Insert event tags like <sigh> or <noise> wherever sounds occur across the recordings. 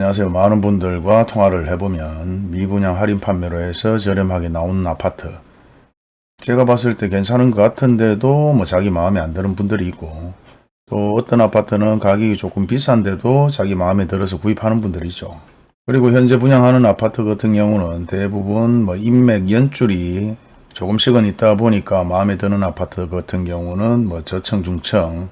안녕하세요. 많은 분들과 통화를 해보면 미분양 할인 판매로 해서 저렴하게 나오는 아파트 제가 봤을 때 괜찮은 것 같은데도 뭐 자기 마음에 안 드는 분들이 있고 또 어떤 아파트는 가격이 조금 비싼데도 자기 마음에 들어서 구입하는 분들이 있죠. 그리고 현재 분양하는 아파트 같은 경우는 대부분 뭐 인맥 연줄이 조금씩은 있다 보니까 마음에 드는 아파트 같은 경우는 뭐 저층 중층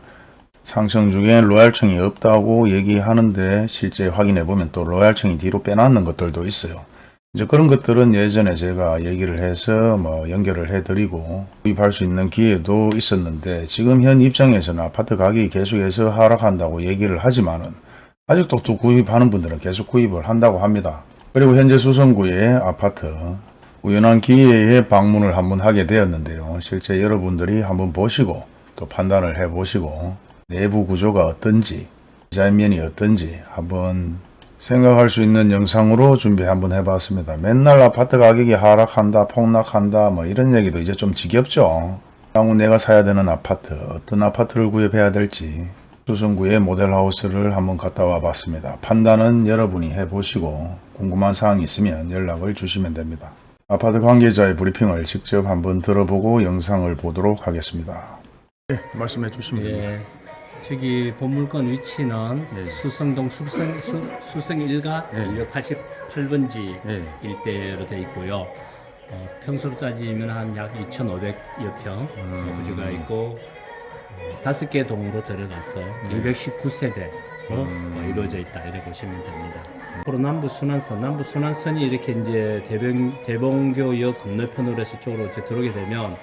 상층 중에 로얄층이 없다고 얘기하는데 실제 확인해 보면 또 로얄층이 뒤로 빼놨는 것들도 있어요. 이제 그런 것들은 예전에 제가 얘기를 해서 뭐 연결을 해 드리고 구입할 수 있는 기회도 있었는데 지금 현 입장에서는 아파트 가격이 계속해서 하락한다고 얘기를 하지만은 아직도 또 구입하는 분들은 계속 구입을 한다고 합니다. 그리고 현재 수성구의 아파트 우연한 기회에 방문을 한번 하게 되었는데요. 실제 여러분들이 한번 보시고 또 판단을 해 보시고 내부 구조가 어떤지 디자인면이 어떤지 한번 생각할 수 있는 영상으로 준비 한번 해봤습니다. 맨날 아파트 가격이 하락한다 폭락한다 뭐 이런 얘기도 이제 좀 지겹죠. 향후 내가 사야 되는 아파트 어떤 아파트를 구입해야 될지 수성구의 모델하우스를 한번 갔다 와 봤습니다. 판단은 여러분이 해보시고 궁금한 사항이 있으면 연락을 주시면 됩니다. 아파트 관계자의 브리핑을 직접 한번 들어보고 영상을 보도록 하겠습니다. 네, 말씀해 주시면 됩니다. 예, 저기 본물건 위치는 네. 수성동 수성, 수, 수성 1가 네. 288번지 네. 일대로 되어 있고요. 어, 평수로 따지면 한 약 2,500여 평 음. 부지가 있고 어, 다섯 개 동으로 들어가서 네. 219세대로 음. 어, 이루어져 있다 이렇게 보시면 됩니다. 앞으로 남부 순환선, 남부 순환선이 이렇게 이제 대병 대봉교역 건너편으로 해서 쪽으로 이제 들어오게 되면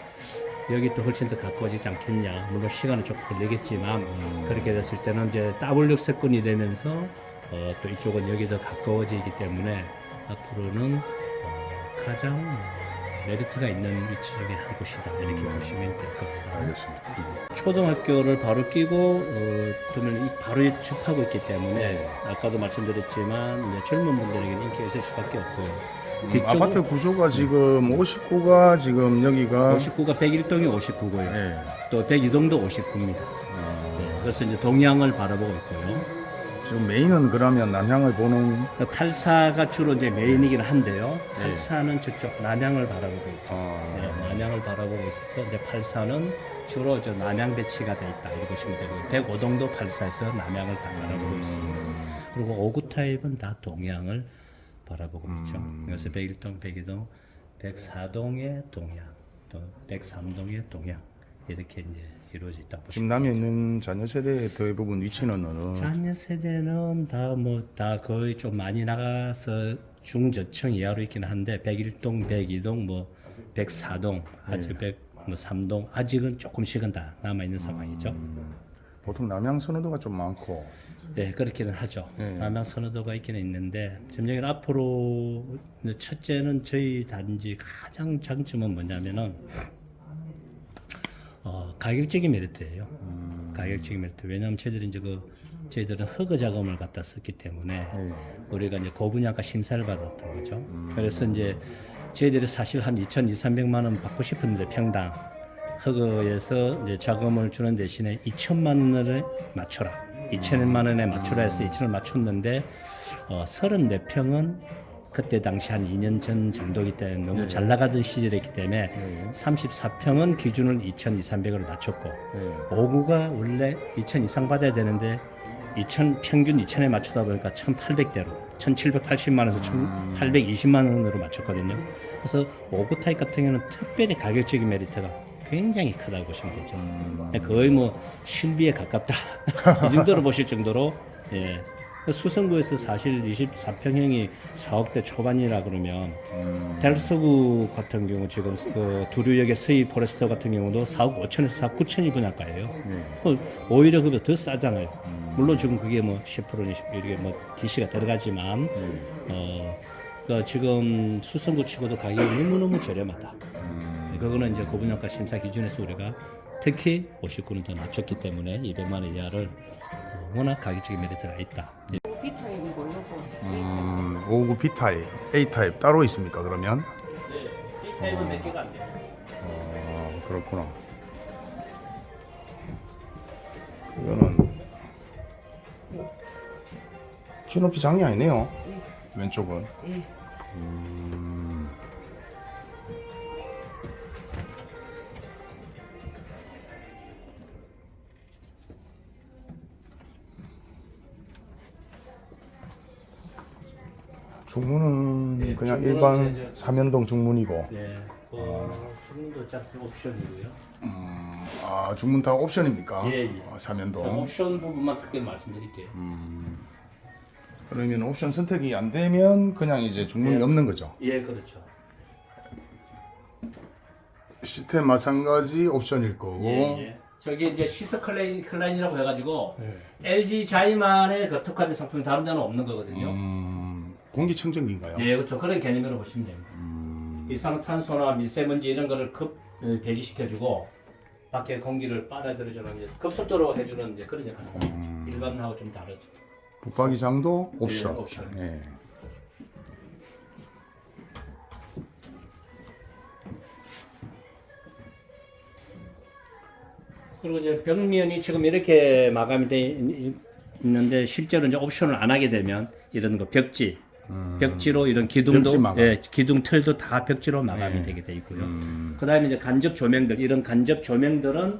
여기 또 훨씬 더 가까워지지 않겠냐. 물론 시간은 조금 걸리겠지만 음. 그렇게 됐을 때는 이제 더블 역세권이 되면서 어, 또 이쪽은 여기 더 가까워지기 때문에 앞으로는 어, 가장 어, 메리트가 있는 위치 중에 한 곳이다 이렇게 음. 보시면 될 겁니다. 알겠습니다. 초등학교를 바로 끼고 어, 그러면 이 바로 접하고 있기 때문에 네. 아까도 말씀드렸지만 이제 젊은 분들에게는 인기가 있을 수밖에 없고요. 음, 뒤쪽은 아파트 구조가 지금 59가 지금 여기가 59가 101동이 59고요. 네. 또 102동도 59입니다. 어, 그래서 이제 동양을 바라보고 있고요. 지금 메인은 그러면 남향을 보는 84가 주로 이제 메인이긴 한데요. 네. 84는 저쪽 남양을 바라보고 있죠. 어, 네, 남양을 바라보고 있어서 이제 84는 주로 저 남양 배치가 돼 있다 이렇게 보시면 되고 105동도 84에서 남양을 다 바라보고 있습니다. 그리고 59 타입은 다 동양을 바라보고 있죠. 그래서 101동, 102동, 104동의 동양, 또 103동의 동양 이렇게 이제 이루어져 지금 보시면 남해 있는 자녀 세대의 대부분 위치는 어느? 자녀 세대는 다 뭐 다 거의 좀 많이 나가서 중저층 이하로 있긴 한데 101동, 102동, 뭐 104동, 아직 100뭐 3동 아직은 조금씩은 다 남아 있는 상황이죠. 보통 남향 선호도가 좀 많고 네, 그렇기는 하죠. 네. 남양 선호도가 있기는 있는데 점령은 앞으로 첫째는 저희 단지 가장 장점은 뭐냐면은 어, 가격적인 메리트예요. 가격적인 메리트. 왜냐하면 저희들이 이제 그 저희들은 허그 자금을 갖다 썼기 때문에 네. 우리가 이제 고분양가 심사를 받았던 거죠. 그래서 이제 저희들이 사실 한 2,200, 300만 원 받고 싶었는데 평당 허그에서 이제 자금을 주는 대신에 2천만 원을 맞춰라. 2천만 원에 맞추라 해서 2천을 맞췄는데 어, 34평은 그때 당시 한 2년 전 정도이기 때문에 너무 잘 나가던 시절이기 때문에 네. 34평은 기준을 2,200을 맞췄고 네. 5구가 원래 2천 이상 받아야 되는데 2천 평균 2천에 맞추다 보니까 1,800대로 1,780만 원에서 1,820만 원으로 맞췄거든요. 그래서 5구 타입 같은 경우는 특별히 가격적인 메리트가 굉장히 크다고 보시면 되죠. 거의 뭐 실비에 가깝다 <laughs> 이 정도로 보실 정도로 예. 수성구에서 사실 24평형이 4억대 초반이라 그러면 델스구 같은 경우 지금 그 두류역의 서희 포레스터 같은 경우도 4억 5천에서 4억 9천이 분양가예요. 네. 그 오히려 그보다 더 싸잖아요. 물론 지금 그게 뭐 10%니 이게 뭐 DC가 들어가지만 어, 그 지금 수성구 치고도 가격이 너무너무 저렴하다. 그거는 이제 고분양가 심사 기준에서 우리가 특히 59는 더 낮췄기 때문에 200만 원 이하를 어, 워낙 가격적인 메리트가 있다. B타입이고 요거 음, 59 B타입, A타입 따로 있습니까 그러면? 네, 이 타입은 몇 개가 안 돼요. 어, 그렇구나. 이거는 키높이 장이 아니네요. 예. 왼쪽은. 예. 음. 중문은 예, 그냥 중문은 일반 삼연동 중문이고 네. 그 주문도 어차피 옵션이고요. 아 중문 다 옵션입니까? 예, 예. 아, 삼연동 옵션 부분만 특별히 말씀드릴게요. 그러면 옵션 선택이 안 되면 그냥 이제 중문이 예. 없는 거죠 예, 그렇죠. 시스템 마찬가지 옵션일 거고 예, 예. 저기 이제 시스클라인, 클라인이라고 해가지고 예. LG 자이만의 그 특화된 상품이 다른 데는 없는 거거든요. 음, 공기청정기인가요? 예, 그렇죠. 그런 개념으로 보시면 됩니다. 이산화탄소나 미세먼지 이런 거를 급 어, 배기시켜주고 밖에 공기를 빨아들여주는 이제 급속도로 해주는 이제 그런 역할을 합니다. 일반하고 좀 다르죠. 붙박이 장도 옵션. 예, 옵션. 예. 그리고 이제 벽면이 지금 이렇게 마감이 돼 있- 있는데 실제로 이제 옵션을 안 하게 되면 이런 거 벽지, 벽지로 이런 기둥도 벽지. 네. 예, 기둥 틀도 다 벽지로 마감이 되게 돼 있고요. 그다음에 이제 간접 조명들 이런 간접 조명들은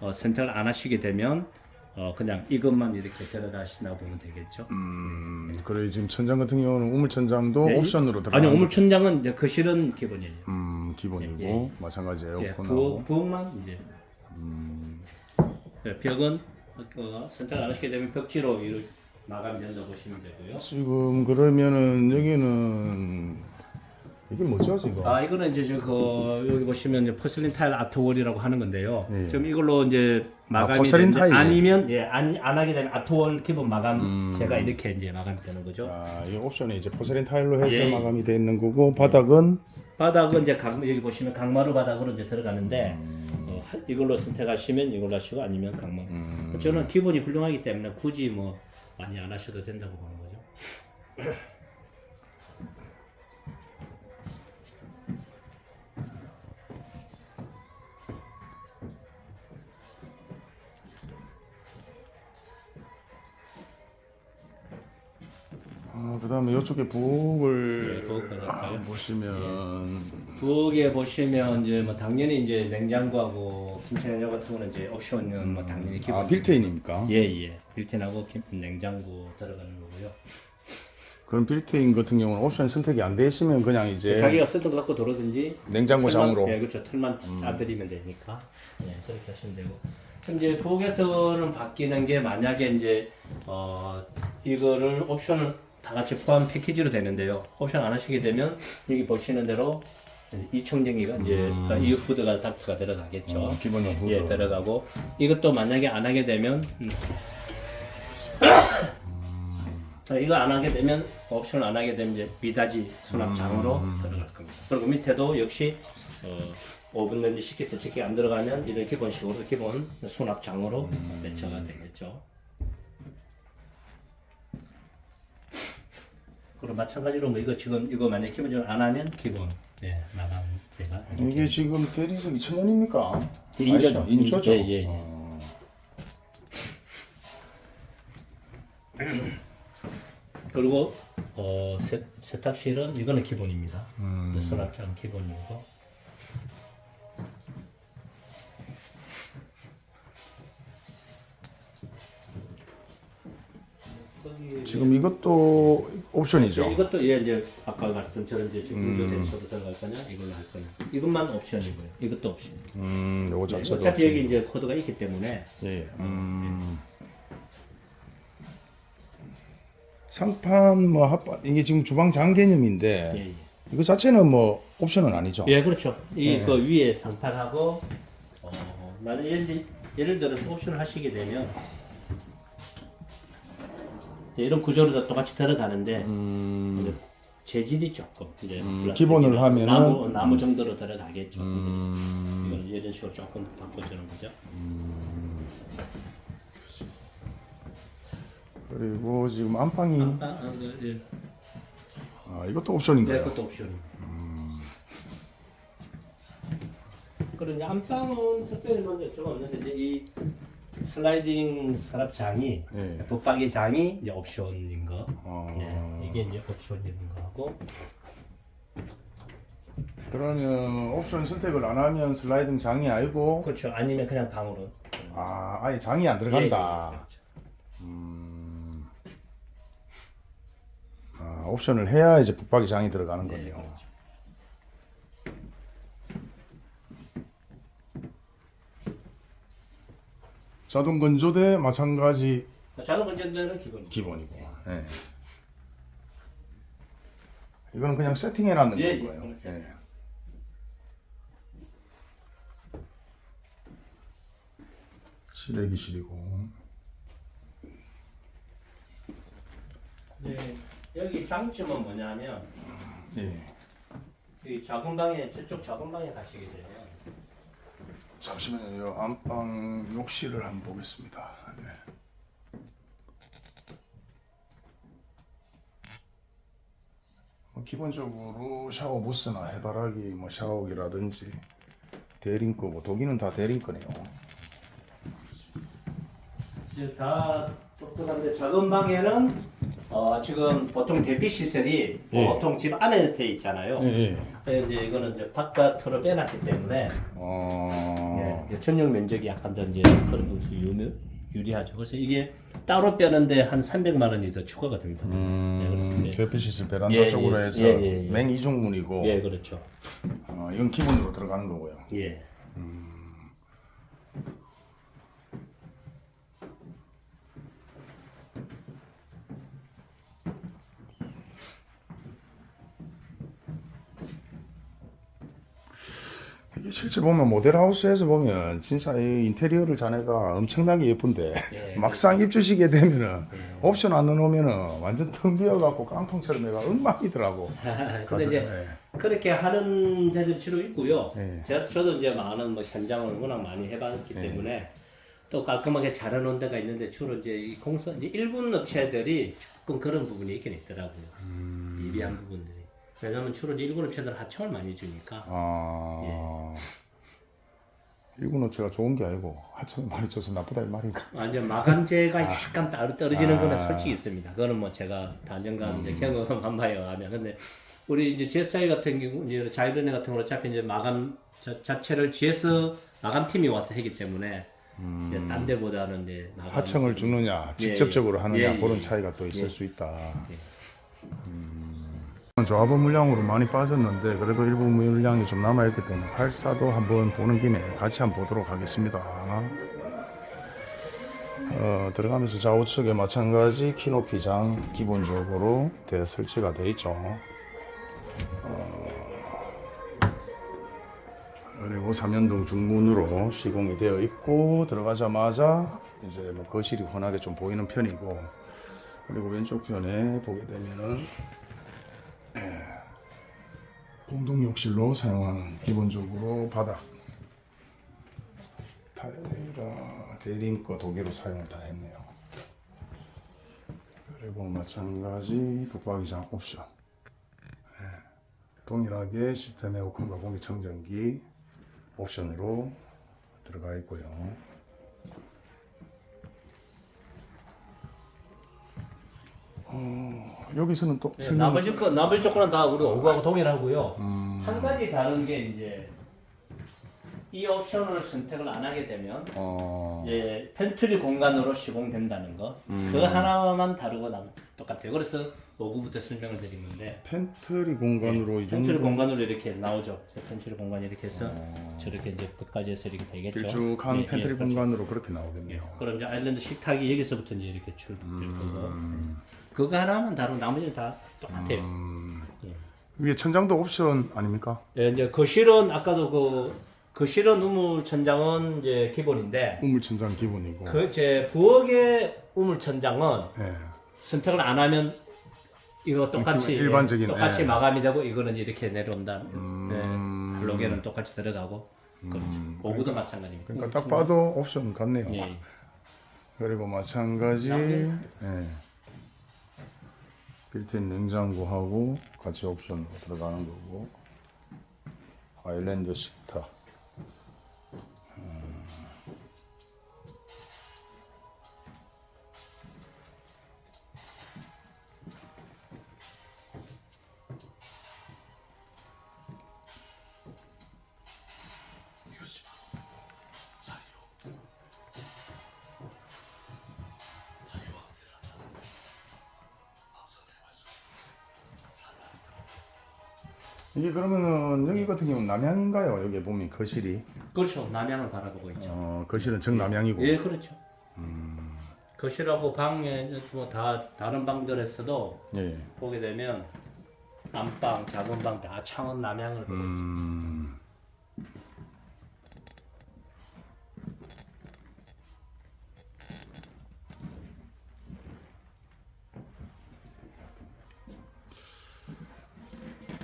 어, 선택을 안 하시게 되면 어, 그냥 이것만 이렇게 들어가신다고 보면 되겠죠. 음, 그래 지금 천장 같은 경우는 우물 천장도 네, 옵션으로 들어가. 아니 우물 천장은 이제 거실은 기본이에요. 음, 기본이고 예, 마찬가지 예, 에어컨하고. 부엌, 부엌만 이제 예, 벽은 어, 선택 안 하시게 되면 벽지로 이렇게 마감이 된다고 보시면 되고요. 지금 그러면은 여기는 이게 뭐죠 지금? 아 이거는 이제 저그 여기 보시면 이제 포슬린 타일 아트월이라고 하는 건데요. 예. 지금 이걸로 이제 마감이 포슬린 되는데 타일. 아니면 예안 안 하게 되면 아트월 기본 마감 제가 이렇게 이제 마감이 되는 거죠. 아, 이 옵션이 이제 포세린 타일로 해서 예, 예. 마감이 돼 있는 거고 바닥은 바닥은 이제 각, 여기 보시면 강마루 바닥으로 이제 들어가는데 어, 하- 이걸로 선택하시면 이걸로 하시고 아니면 강마루. 저는 기본이 훌륭하기 때문에 굳이 뭐 많이 안 하셔도 된다고 보는 거죠. <laughs> 그다음에 이쪽에 부엌을 네, 가실까요? 보시면 부엌에 보시면 이제 뭐 당연히 이제 냉장고하고 김치냉장 같은 거는 이제 옵션은 뭐 당연히 기본. 아 빌트인입니까? 예예. 빌트인하고 김, 냉장고 들어가는 거고요. 그럼 빌트인 같은 경우는 옵션 선택이 안 되시면 그냥 이제 자기가 쓰던 거 갖고 들어든지 냉장고 장으로 예, 그렇죠. 틀만 짜드리면 되니까. 예, 그렇게 하시면 되고. 그럼 이제 부엌에서는 바뀌는 게 만약에 이제 어 이거를 옵션을 다 같이 포함 패키지로 되는데요. 옵션 안 하시게 되면 여기 보시는 대로 이청정기가 이제 이 후드가 닥트가 들어가겠죠. 어, 기본용 후드. 예, 들어가고 이것도 만약에 안 하게 되면 음. 자, 이거 안 하게 되면 옵션을 안 하게 되면 이제 미닫이 수납장으로 들어갈 겁니다. 그리고 밑에도 역시 어, 오븐 렌지 식기 세척기 안 들어가면 이런 기본식으로 기본 수납장으로 대처가 되겠죠. 그리고 마찬가지로 뭐 이거 지금 이거 만약 에 기본적으로 안 하면 기본 네 마감 제가 이게 지금 대리석이 천연입니까? 인조죠. 아니죠? 인조죠. 예, 예, 예. 어. <clears throat> 그리고 어, 세, 세탁실은 이거는 기본입니다. 수납장 기본이고. 거기- 지금 이것도 옵션이죠. 네, 이것도 예 이제 아까 말씀처럼 이제 지금 우주 대소로 들어갈 거냐 이걸로 할 거냐 이것만 옵션이고요. 이것도 옵션. 음, 요거 네, 자체도 어차피 여기. 이제 코드가 있기 때문에 예. 예. 음. 상판 뭐 합판 이게 지금 주방장 개념인데 예, 예. 이거 자체는 뭐 옵션은 아니죠. 예, 그렇죠. 이그 위에 상판하고 어, 나는 예를, 예를 들어서 옵션을 하시게 되면 이런 구조로 다 똑같이 들어가는데 이제 재질이 조금 이제 음. 기본을 하면은- 나무 나무 정도로 들어가겠죠. 음. 이런 식으로 조금 바꿔주는 거죠. 그리고 지금 안방이 아, 아, 그, 예. 아, 이것도 네, 옵션인가요? 그것도 옵션. 그리고 이제 안방은 특별히 먼저 저거 없는데 이제 이 슬라이딩 서랍장이 예. 붙박이 장이 이제 옵션인 거. 어, 예, 이게 이제 옵션인 거하고 그러면 옵션 선택을 안 하면 슬라이딩 장이 아니고 그렇죠. 아니면 그냥 방으로. 아 아예 장이 안 예, 들어간다. 예, 그렇죠. 음, 아, 옵션을 해야 이제 붙박이 장이 들어가는 네, 거네요. 그렇죠. 자동 건조대 마찬가지 자동 건전대는 기본. 기본이고. 예. 이거는 그냥 세팅해 놨는 예, 거예요. 이거는 세팅. 예. 실외기실이고. 네, 여기 장점은 뭐냐면 예. 이 작은 방에 저쪽 작은 방에 가시게 되면 잠시만요. 안방 욕실을 한번 보겠습니다. 네. 뭐 기본적으로 샤워 부스나 해바라기 뭐 샤워기라든지 대링 거고 독일은 다 대링 거네요. 이제 다 똑똑한데 작은 방에는 어, 지금 보통 대피 시설이 예. 보통 집 안에 돼 있잖아요. 예. 근데 이제 이거는 이제 바깥으로 빼놨기 때문에 어. 예, 전용 면적이 약간 더 이제 그런 부분이 유리, 유리하죠. 그래서 이게 따로 빼는데 한 300만 원이 더 추가가 됩니다. 예, 음, 이제- 대피 시설 베란다 예, 쪽으로 예, 해서 예, 예, 예. 맹이중문이고 예, 그렇죠. 어, 이건 기본으로 들어가는 거고요. 예. 이 실제 보면 모델하우스에서 보면 진짜 이 인테리어를 자네가 엄청나게 예쁜데 예, <laughs> 막상 입주시게 되면은 옵션 안 넣어놓으면은 완전 텅 비어갖고 깡통처럼 해가 엉망이더라고. <laughs> 근데 이제 예. 그렇게 하는 데들 치로 있고요. 예. 제가 저도 이제 많은 뭐 현장을 워낙 많이 해봤기 때문에 또 깔끔하게 잘 해놓은 데가 있는데 주로 이제 이 공사 이제 일군 업체들이 조금 그런 부분이 있긴 있더라고요. 음. 미비한 부분들이. 왜냐면 주로 일군 업체들 하청을 많이 주니까. 아 일군 업체가 좋은 게 아니고 하청이 많이 줘서 나쁘다 이 말인가? 완전 마감재가 약간 따로 떨어지는 아. 거는 솔직히 있습니다. 그거는 뭐 제가 단연간 이제 경험한 바에 의하면 근데 우리 이제 GSI 같은 경우 이제 자이드네 같은 경우는 어차피 이제 마감 자, 자체를 GS 마감 팀이 와서 하기 때문에 이제 딴 데보다는 이제 하청을 주느냐 직접적으로 예. 하느냐 예, 예, 그런 예. 차이가 또 있을 예. 수 있다. 예. 조합원 물량으로 많이 빠졌는데 그래도 일부 물량이 좀 남아있기 때문에 84도 한번 보는 김에 같이 한번 보도록 하겠습니다. 어, 들어가면서 좌우측에 마찬가지 키높이장 기본적으로 대 설치가 되어 있죠. 어, 그리고 3연동 중문으로 시공이 되어 있고 들어가자마자 이제 뭐 거실이 환하게 좀 보이는 편이고 그리고 왼쪽 편에 보게 되면은 공동 욕실로 사용하는 기본적으로 바닥 타일이라 대림 거 독일로 사용을 다 했네요. 그리고 마찬가지 붙박이장 옵션 예, 동일하게 시스템 에어컨과 공기청정기 옵션으로 들어가 있고요. 어, 여기서는 또 예, 설명 나머지 거 나머지 조건은 다 우리 오구하고 동일하고요. 음. 한 가지 다른 게 이제 이 옵션을 선택을 안 하게 되면 어, 예, 펜트리 공간으로 시공된다는 거. 음. 그 하나만 다르고 남 똑같아요. 그래서 5구부터 설명을 드리는데 펜트리 공간으로 이 펜트리 정도 공간으로 이렇게 나오죠. 펜트리 공간이 이렇게 해서 저렇게 이제 끝까지 해서 이렇게 되겠죠. 어. 길쭉한 예, 펜트리 예, 그렇죠. 공간으로 그렇게 나오겠네요. 그럼 이제 아일랜드 식탁이 여기서부터 이제 이렇게 출될 거고. 음. 그거 하나만 다르고 나머지는 다 똑같아요. 예. 위에 천장도 옵션 아닙니까? 예, 이제 거실은 아까도 그 거실은 우물 천장은 이제 기본인데 우물 천장 기본이고. 그제 부엌의 우물 천장은 예. 선택을 안 하면 이거 똑같이 음, 일반적인, 똑같이 예. 마감이 되고 이거는 이렇게 내려온다. 음. 네, 블록에는 똑같이 들어가고 그렇죠. 오구도 마찬가지입니다. 그러니까 딱 봐도 옵션 같네요. 예. 그리고 마찬가지 예. 빌트인 냉장고하고 같이 옵션으로 들어가는 거고. 아일랜드 식탁 이게 그러면은 여기 같은 경우는 남양인가요? 여기 보면 거실이 그렇죠. 남양을 바라보고 있죠. 어, 거실은 정남양이고 예, 그렇죠. 거실하고 방에 뭐 다 다른 방들에서도 예. 보게 되면 안방, 작은 방 다 창은 남양을 보고 있죠. 음.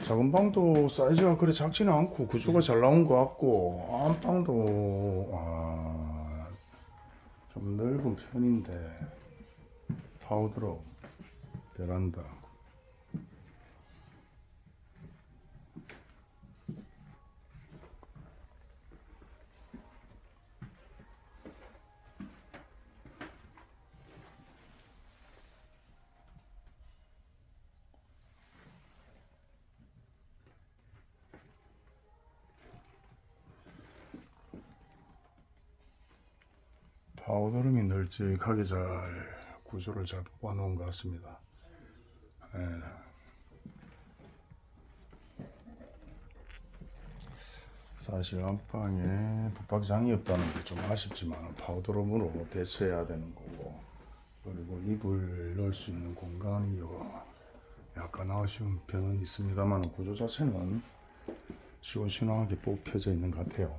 작은 방도 사이즈가 그래 작지는 않고 구조가 잘 나온 것 같고 안방도 아, 좀 넓은 편인데 파우더로 베란다 powder room이 널찍하게 잘 구조를 잘 뽑아 놓은 것 같습니다. 예. 사실 안방에 붙박이장이 없다는 게 좀 아쉽지만 powder room으로 대처해야 되는 거고 그리고 이불 넣을 수 있는 공간이 약간 아쉬운 편은 있습니다만 구조 자체는 시원시원하게 뽑혀져 있는 것 같아요.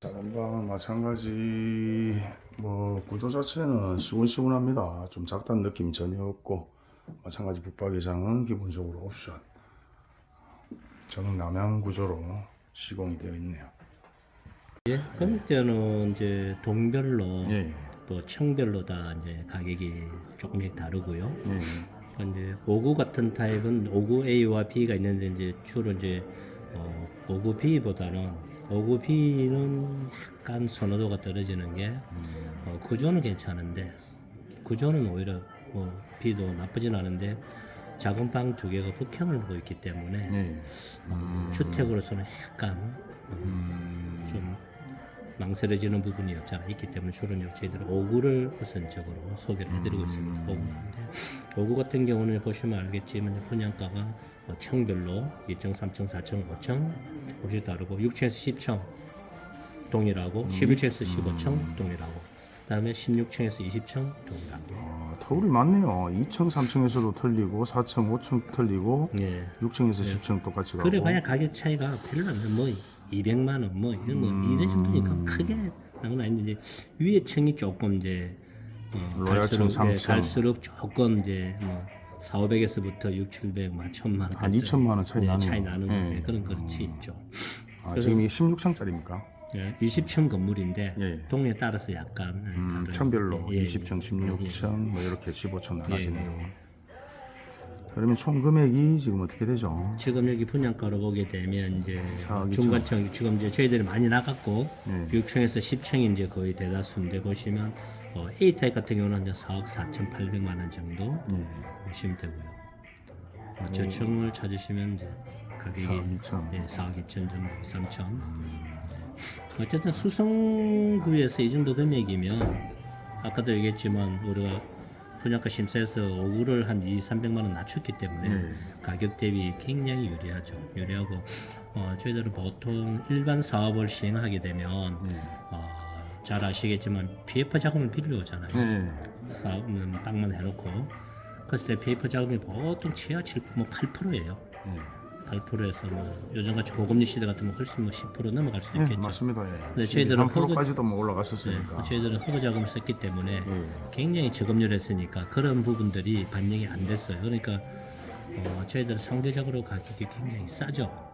작은 방은 마찬가지 뭐 구조 자체는 시원시원합니다. 좀 작다는 느낌이 전혀 없고 마찬가지 붙박이장은 기본적으로 옵션. 저는 남양 구조로 시공이 되어 있네요. 예, 금액대는 이제 동별로 예, 또 층별로 다 이제 가격이 조금씩 다르고요. 예, 그러니까 이제 59 같은 타입은 59A와 B가 있는데 이제 주로 이제 어, 59B보다는 59B는 약간 선호도가 떨어지는 게 어, 구조는 괜찮은데 구조는 오히려 뭐 B도 나쁘진 않은데 작은 방 두 개가 북향을 보고 있기 때문에 예. 어, 주택으로서는 약간 어, 좀 망설여지는 부분이 없잖아 있기 때문에 주로 저희들은 5구를 우선적으로 소개를 해드리고 있습니다. 5구인데 5구 같은 경우는 보시면 알겠지만 분양가가 어, 층별로 2층, 3층, 4층, 5층 조금씩 다르고 6층에서 10층 동일하고 11층에서 15층 동일하고 그다음에 16층에서 20층 동일하고. 어, 터울이 많네요. 2층, 3층에서도 틀리고 4층, 5층 틀리고 예. 6층에서 10층 똑같이 가고. 그래 봐야 가격 차이가 별로 안 나. 뭐 200만 원, 뭐 이런 뭐 이런 정도니까 크게 나건 아닌데 위에 층이 조금 이제 어, 로얄층 갈수록, 예, 삼층. 갈수록 조금 이제 뭐 4, 500에서부터 6, 700, 만 1000만 원 한 2천만 원 차이 네, 나네요. 차이 나는 예. 건데 그런 그렇지 있죠. 아, 지금 이 16층짜리입니까? 예, 20층 건물인데 예. 동네에 따라서 약간 예, 음, 층별로 예, 예, 20층, 16층 뭐 이렇게 15층 나눠지네요. 예. 그러면 총 금액이 지금 어떻게 되죠? 지금 여기 분양가로 보게 되면 이제 중간층 지금 이제 저희들이 많이 나갔고 네. 6층에서 10층이 이제 거의 대다수인데 보시면 어, A 타입 같은 경우는 이제 4억 4,800만 원 정도 예. 보시면 되고요. 어, 저층을 찾으시면 이제 가격이 4억 2천. 예, 4억 2천 정도, 3천. 어쨌든 수성구에서 이 정도 금액이면 아까도 얘기했지만 우리가 분양가 심사에서 5구를 한 2, 300만 원 낮췄기 때문에 네. 가격 대비 굉장히 유리하죠. 유리하고 어, 저희들은 보통 일반 사업을 시행하게 되면 예. 어, 잘 아시겠지만 PF 자금을 빌려오잖아요. 예. 사업은 땅만 해놓고 그랬을 때 PF 자금이 보통 최하 7, 뭐 8%예요. 예. 8%에서 뭐 요즘같이 고금리 시대 같으면 훨씬 뭐 10% 넘어갈 수도 예, 있겠죠. 맞습니다. 예. 네, 저희들은 3%까지도 뭐 네, 올라갔었으니까. 저희들은 HUG 자금을 썼기 때문에 예. 굉장히 저금리를 했으니까 그런 부분들이 반영이 안 됐어요. 그러니까 어, 저희들은 상대적으로 가격이 굉장히 싸죠.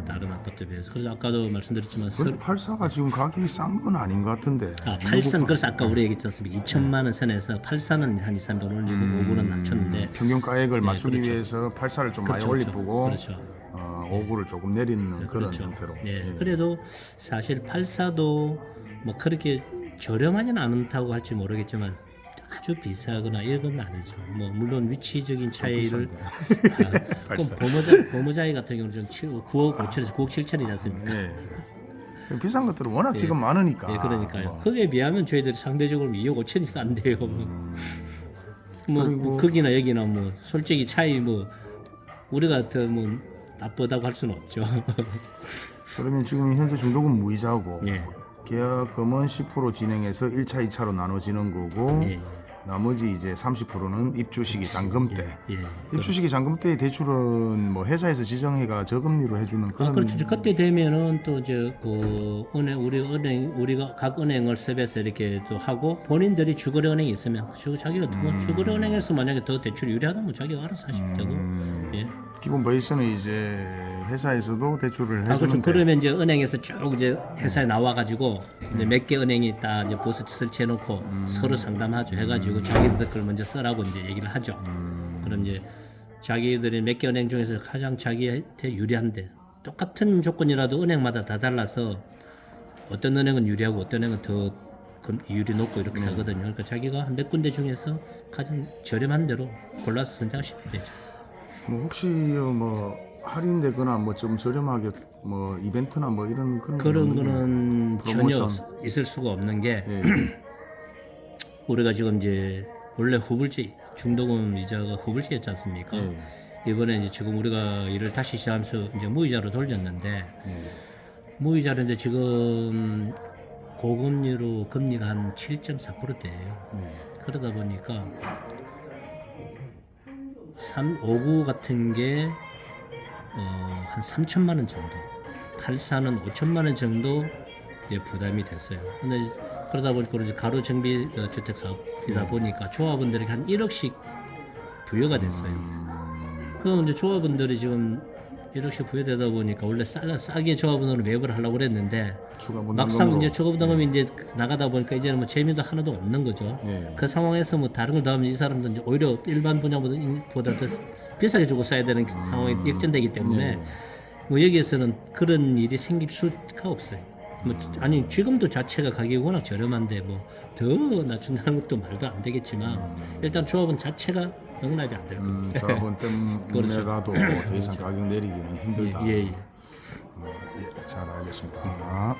어, 다른 아파트에 비해서. 그래서 아까도 말씀드렸지만 근데 84가 지금 가격이 싼 건 아닌 것 같은데. 아, 8선 그래서 아까 우리 얘기했지 않습니까? 2천만 원 선에서 8선은 한 2, 300 올리고 5구는 낮췄는데 평균 가액을 맞추기 그렇죠. 위해서 84를 좀 그렇죠, 많이 그렇죠. 올리고 그렇죠. 어, 5구를 조금 내리는 그런 그렇죠. 형태로. 예. 예. 그래도 사실 84도 뭐 그렇게 저렴하진 않다고 할지 모르겠지만 아주 비싸거나 이런 건 아니죠. 뭐 물론 위치적인 차이를 아, 그럼 <laughs> 범어자 범어자이 같은 경우는 좀 7, 9억 5천에서 9억 7천이지 않습니까? 예. 비싼 것들은 워낙 <laughs> 예. 지금 많으니까. 예, 그러니까요. 뭐. 거기에 비하면 저희들이 상대적으로 2억 5천이 싼데요. <laughs> 뭐 그리고- 거기나 여기나 뭐 솔직히 차이 뭐 우리가 더뭐 나쁘다고 할 수는 없죠. 그러면 지금 현재 중도금 무이자고 예. 계약금은 10% 진행해서 1차, 2차로 나눠지는 거고 예. 나머지 이제 30%는 입주 시기 잔금 때. 예. 입주 시기 잔금 때 대출은 뭐 회사에서 지정해가 저금리로 해주는 그런 아, 그렇죠. 그때 되면은 또 이제 그 은행 우리 은행 우리가 각 은행을 섭외해서 이렇게 또 하고 본인들이 주거래 은행이 있으면 주 자기가 뭐 주거래 은행에서 만약에 더 대출이 유리하다면 자기가 알아서 하시면 되고. 예. 기본 베이스는 이제 회사에서도 대출을 아, 그렇죠. 그러면 이제 은행에서 쭉 이제 회사에 나와가지고 이제 몇 개 은행이 다 이제 보스 설치해놓고 서로 상담하죠. 해가지고 자기들 걸 먼저 써라고 이제 얘기를 하죠. 그럼 이제 자기들이 몇 개 은행 중에서 가장 자기한테 유리한데 똑같은 조건이라도 은행마다 다 달라서 어떤 은행은 유리하고 어떤 은행은 더 금- 이율이 높고 이렇게 하거든요. 그러니까 자기가 한 몇 군데 중에서 가장 저렴한 대로 골라서 선택하시면 되죠. 뭐 혹시 뭐 할인되거나 뭐 좀 저렴하게 뭐 이벤트나 뭐 이런 그런 그런 건 거는 전혀 프로모션. 있을 수가 없는 게 예. <clears throat> 우리가 지금 이제 원래 후불지 중도금 이자가 후불지였지 않습니까? 예. 이번에 이제 지금 우리가 일을 다시 시작하면서 이제 무이자로 돌렸는데 예. 무이자인데 지금 고금리로 금리가 한 7.4%대예요. 네. 그러다 보니까 3, 59 같은 게 어, 한 3천만 원 정도, 84는 5천만 원 정도 이제 부담이 됐어요. 근데 그러다 보니까 이제 가로 정비 어, 주택 사업이다 보니까 조합원들에게 한 1억씩 부여가 됐어요. 그럼 이제 조합원들이 지금 1억씩 부여되다 보니까 원래 싸, 싸게 조합원으로 매입을 하려고 그랬는데 막상 이제 초급당금이 이제 나가다 보니까 이제는 뭐 재미도 하나도 없는 거죠. 예. 그 상황에서 뭐 다른 걸 더하면 이 사람도 이제 오히려 일반 분야보다 보다 더 비싸게 주고 써야 되는 상황이 역전되기 때문에 뭐 여기에서는 그런 일이 생길 수가 없어요. 뭐 아니 지금도 자체가 가격이 워낙 저렴한데 뭐 더 낮춘다는 것도 말도 안 되겠지만 일단 조합은 자체가 영락이 안 될 거예요. 음, 자본 때문에라도 <laughs> 더 이상 가격 내리기는 힘들다. 예, 예. 어, 예, 잘 알겠습니다.